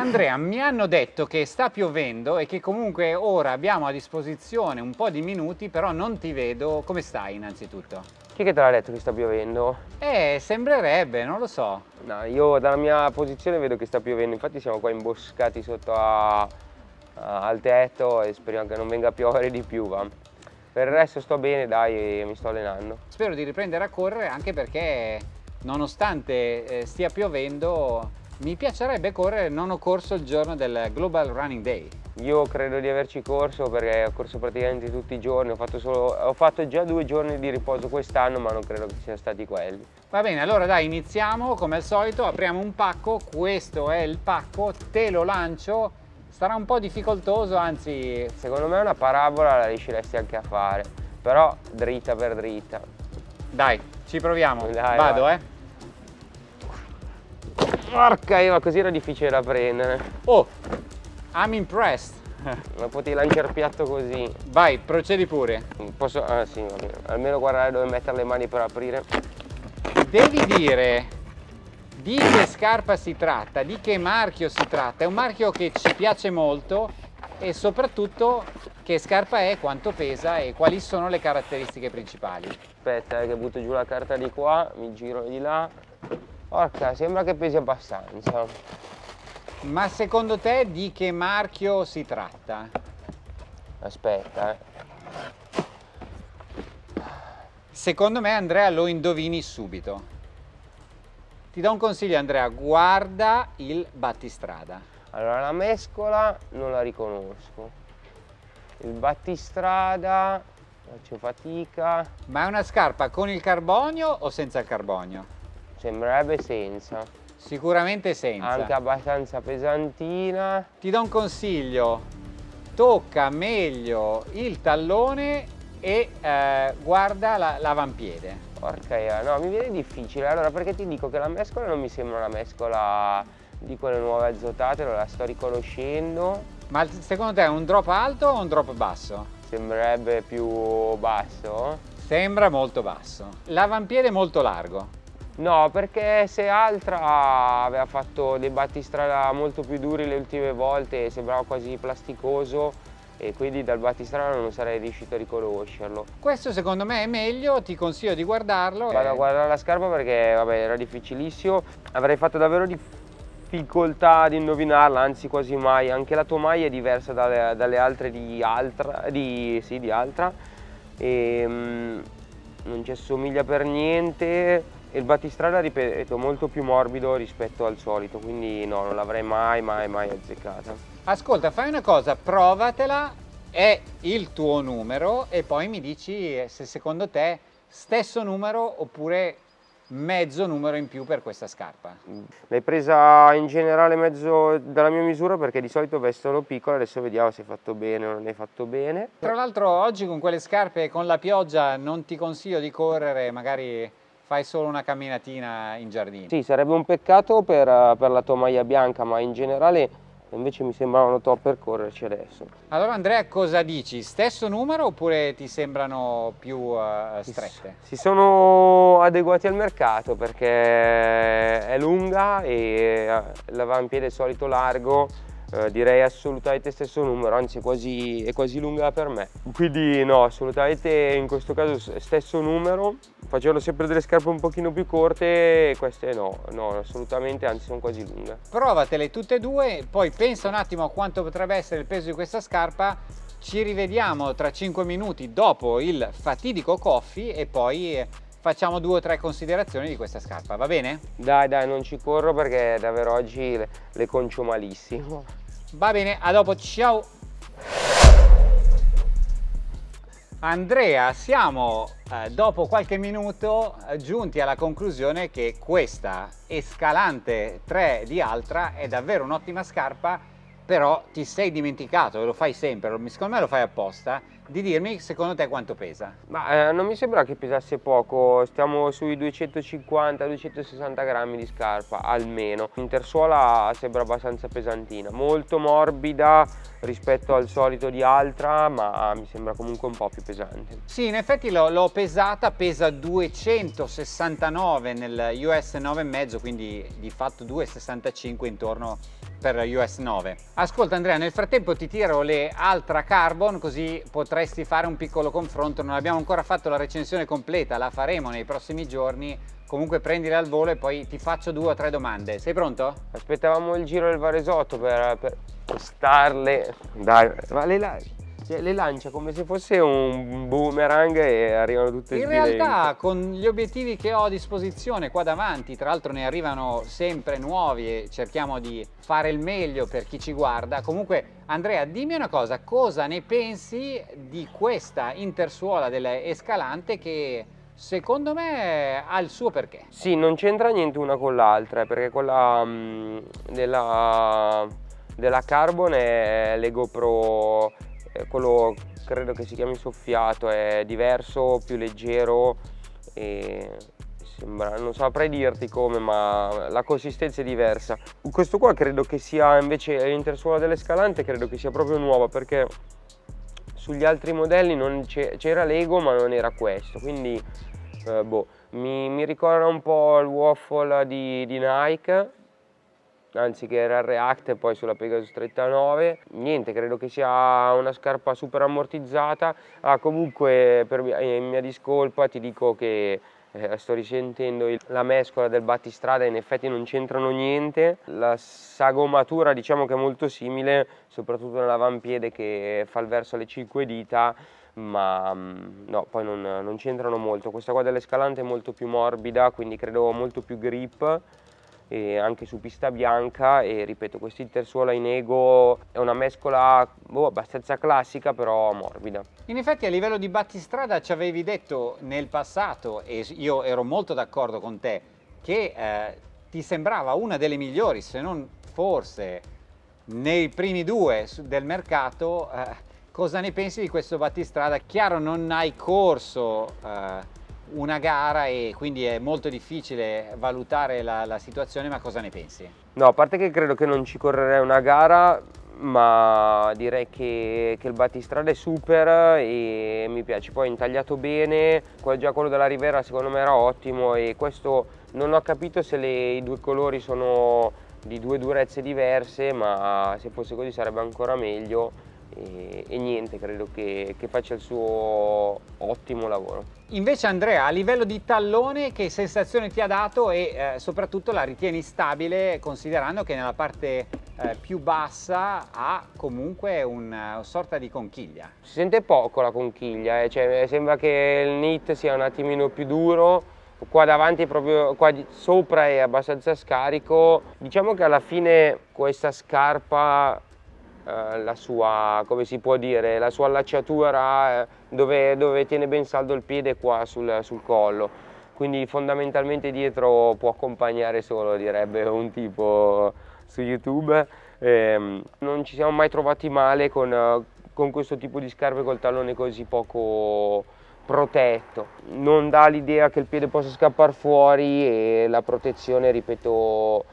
Andrea, mi hanno detto che sta piovendo e che comunque ora abbiamo a disposizione un po' di minuti, però non ti vedo. Come stai innanzitutto? Chi che te l'ha detto che sta piovendo? Eh, sembrerebbe, non lo so. No, io dalla mia posizione vedo che sta piovendo, infatti siamo qua imboscati sotto a, a, al tetto e speriamo che non venga a piovere di più. Va. Per il resto sto bene, dai, mi sto allenando. Spero di riprendere a correre anche perché nonostante eh, stia piovendo mi piacerebbe correre, non ho corso il giorno del Global Running Day. Io credo di averci corso perché ho corso praticamente tutti i giorni, ho fatto, solo, ho fatto già due giorni di riposo quest'anno ma non credo che siano stati quelli. Va bene, allora dai iniziamo come al solito, apriamo un pacco, questo è il pacco, te lo lancio, sarà un po' difficoltoso anzi... Secondo me una parabola la riusciresti anche a fare, però dritta per dritta. Dai, ci proviamo, dai, vado vai. eh. Porca Eva, così era difficile da prendere. Oh, I'm impressed. Ma potevi lanciare il piatto così. Vai, procedi pure. Posso? Ah sì, va bene. Almeno guardare dove mettere le mani per aprire. Devi dire di che scarpa si tratta, di che marchio si tratta. È un marchio che ci piace molto e soprattutto che scarpa è, quanto pesa e quali sono le caratteristiche principali. Aspetta eh, che butto giù la carta di qua, mi giro di là Porca, sembra che pesi abbastanza. Ma secondo te di che marchio si tratta? Aspetta, eh. Secondo me Andrea lo indovini subito. Ti do un consiglio Andrea, guarda il battistrada. Allora la mescola non la riconosco. Il battistrada faccio fatica. Ma è una scarpa con il carbonio o senza il carbonio? Sembrerebbe senza. Sicuramente senza. Anche abbastanza pesantina. Ti do un consiglio, tocca meglio il tallone e eh, guarda l'avampiede. La, Porca io, no, mi viene difficile. Allora, perché ti dico che la mescola non mi sembra una mescola di quelle nuove azotate, la sto riconoscendo. Ma secondo te è un drop alto o un drop basso? Sembrerebbe più basso. Sembra molto basso. L'avampiede è molto largo. No, perché se Altra aveva fatto dei battistrada molto più duri le ultime volte, sembrava quasi plasticoso e quindi dal battistrada non sarei riuscito a riconoscerlo. Questo secondo me è meglio, ti consiglio di guardarlo. Vado e... a guardare la scarpa perché vabbè, era difficilissimo, avrei fatto davvero difficoltà ad indovinarla, anzi quasi mai, anche la tomaia è diversa dalle, dalle altre di Altra, di, sì, di Altra e, um, non ci assomiglia per niente il battistrada ripeto molto più morbido rispetto al solito quindi no non l'avrei mai mai mai azzeccata. Ascolta fai una cosa provatela è il tuo numero e poi mi dici se secondo te stesso numero oppure mezzo numero in più per questa scarpa. L'hai presa in generale mezzo dalla mia misura perché di solito vestono piccola adesso vediamo se hai fatto bene o non hai fatto bene. Tra l'altro oggi con quelle scarpe con la pioggia non ti consiglio di correre magari fai solo una camminatina in giardino. Sì, sarebbe un peccato per, per la tua maglia bianca, ma in generale invece mi sembravano top per correrci adesso. Allora Andrea cosa dici? Stesso numero oppure ti sembrano più uh, strette? Si, si, sono adeguati al mercato perché è lunga e uh, l'avampiede è solito largo eh, direi assolutamente stesso numero, anzi quasi, è quasi lunga per me. Quindi no, assolutamente in questo caso stesso numero, facevano sempre delle scarpe un pochino più corte, queste no, no, assolutamente, anzi sono quasi lunghe. Provatele tutte e due, poi pensa un attimo a quanto potrebbe essere il peso di questa scarpa, ci rivediamo tra 5 minuti dopo il fatidico coffee e poi facciamo due o tre considerazioni di questa scarpa, va bene? Dai, dai, non ci corro perché davvero oggi le, le concio malissimo. Va bene, a dopo, ciao! Andrea, siamo eh, dopo qualche minuto eh, giunti alla conclusione che questa Escalante 3 di Altra è davvero un'ottima scarpa però ti sei dimenticato, e lo fai sempre, secondo me lo fai apposta, di dirmi secondo te quanto pesa. Ma eh, non mi sembra che pesasse poco, stiamo sui 250-260 grammi di scarpa almeno. L'intersuola sembra abbastanza pesantina, molto morbida rispetto al solito di Altra, ma mi sembra comunque un po' più pesante. Sì, in effetti l'ho pesata, pesa 269 nel US 9,5, quindi di fatto 2,65 intorno per US 9. Ascolta Andrea, nel frattempo ti tiro le Altra Carbon così potresti fare un piccolo confronto. Non abbiamo ancora fatto la recensione completa, la faremo nei prossimi giorni. Comunque prendile al volo e poi ti faccio due o tre domande. Sei pronto? Aspettavamo il giro del Varesotto per, per starle. Dai, ma le, cioè, le lancia come se fosse un boomerang e arrivano tutte In realtà con gli obiettivi che ho a disposizione qua davanti, tra l'altro ne arrivano sempre nuovi e cerchiamo di fare il meglio per chi ci guarda. Comunque Andrea dimmi una cosa, cosa ne pensi di questa intersuola dell'Escalante che secondo me ha il suo perché? Sì, non c'entra niente una con l'altra, perché quella um, della, della Carbon è Lego Pro eh, quello credo che si chiami soffiato, è diverso, più leggero e sembra, non saprei dirti come ma la consistenza è diversa. Questo qua credo che sia invece l'intersuola dell'Escalante credo che sia proprio nuova perché sugli altri modelli c'era Lego ma non era questo quindi eh, boh, mi, mi, ricorda un po' il waffle di, di Nike anziché era il React e poi sulla Pegasus 39 niente credo che sia una scarpa super ammortizzata. Ah, comunque per mia, in mia discolpa ti dico che eh, sto risentendo il, la mescola del battistrada in effetti non c'entrano niente. La sagomatura diciamo che è molto simile soprattutto nell'avampiede che fa il verso alle 5 dita ma mm, no, poi non, non c'entrano molto. Questa qua dell'Escalante è molto più morbida quindi credo molto più grip anche su pista bianca e ripeto questo intersuola in ego è una mescola boh, abbastanza classica però morbida. In effetti a livello di battistrada ci avevi detto nel passato e io ero molto d'accordo con te che eh, ti sembrava una delle migliori se non forse nei primi due del mercato eh, cosa ne pensi di questo battistrada? Chiaro non hai corso eh, una gara e quindi è molto difficile valutare la, la, situazione, ma cosa ne pensi? No, a parte che credo che non ci correrei una gara, ma direi che, che il battistrada è super e mi piace, poi intagliato bene, già quello della Rivera secondo me era ottimo e questo non ho capito se le, i due colori sono di due durezze diverse, ma se fosse così sarebbe ancora meglio e, e niente, credo che, che, faccia il suo ottimo lavoro. Invece Andrea, a livello di tallone che sensazione ti ha dato e eh, soprattutto la ritieni stabile considerando che nella parte eh, più bassa ha comunque una, una, sorta di conchiglia? Si sente poco la conchiglia, eh, cioè, sembra che il knit sia un attimino più duro qua davanti proprio qua sopra è abbastanza scarico diciamo che alla fine questa scarpa eh, la sua, come si può dire, la sua allacciatura eh, dove, dove, tiene ben saldo il piede qua sul, sul collo. Quindi fondamentalmente dietro può accompagnare solo direbbe un tipo su youtube. Eh, non ci siamo mai trovati male con, con questo tipo di scarpe col tallone così poco protetto. Non dà l'idea che il piede possa scappare fuori e la protezione ripeto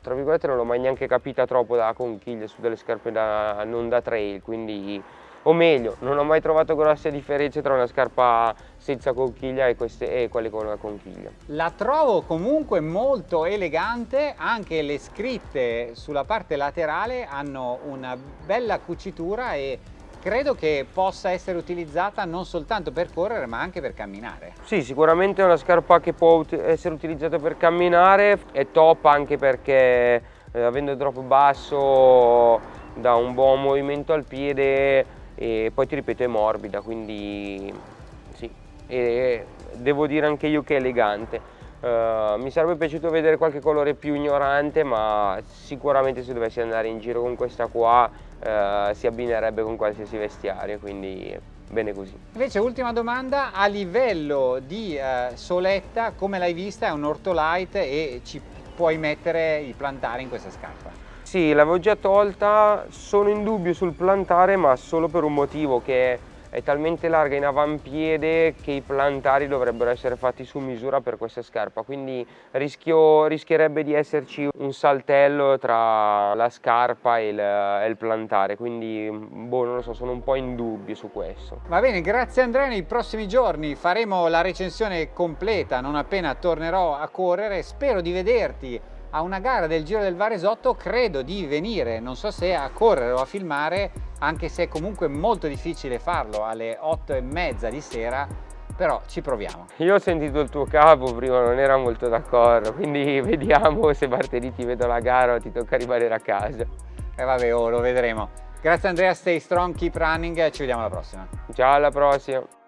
tra virgolette non l'ho mai neanche capita troppo da conchiglia su delle scarpe da, non da trail quindi o meglio non ho mai trovato grosse differenze tra una scarpa senza conchiglia e, queste, e quelle con una conchiglia. La trovo comunque molto elegante anche le scritte sulla parte laterale hanno una bella cucitura e credo che possa essere utilizzata non soltanto per correre ma anche per camminare. Sì, sicuramente è una scarpa che può essere utilizzata per camminare, è top anche perché eh, avendo il drop basso dà un buon movimento al piede e poi ti ripeto è morbida, quindi sì, e devo dire anche io che è elegante. Uh, mi sarebbe piaciuto vedere qualche colore più ignorante ma sicuramente se dovessi andare in giro con questa qua uh, si abbinerebbe con qualsiasi vestiario quindi bene così. Invece ultima domanda, a livello di uh, soletta come l'hai vista? È un ortolite e ci puoi mettere il plantare in questa scarpa? Sì, l'avevo già tolta, sono in dubbio sul plantare ma solo per un motivo che è talmente larga in avampiede che i plantari dovrebbero essere fatti su misura per questa scarpa quindi rischio, rischierebbe di esserci un saltello tra la scarpa e il, e il, plantare quindi boh non lo so sono un po' in dubbio su questo. Va bene grazie Andrea nei prossimi giorni faremo la recensione completa non appena tornerò a correre. Spero di vederti a una gara del Giro del Varesotto credo di venire, non so se a correre o a filmare, anche se è comunque molto difficile farlo alle 8 e mezza di sera, però ci proviamo. Io ho sentito il tuo capo prima, non era molto d'accordo, quindi vediamo se martedì ti vedo la gara o ti tocca rimanere a casa. E eh vabbè, oh, lo vedremo. Grazie Andrea, stay strong, keep running, ci vediamo alla prossima. Ciao, alla prossima.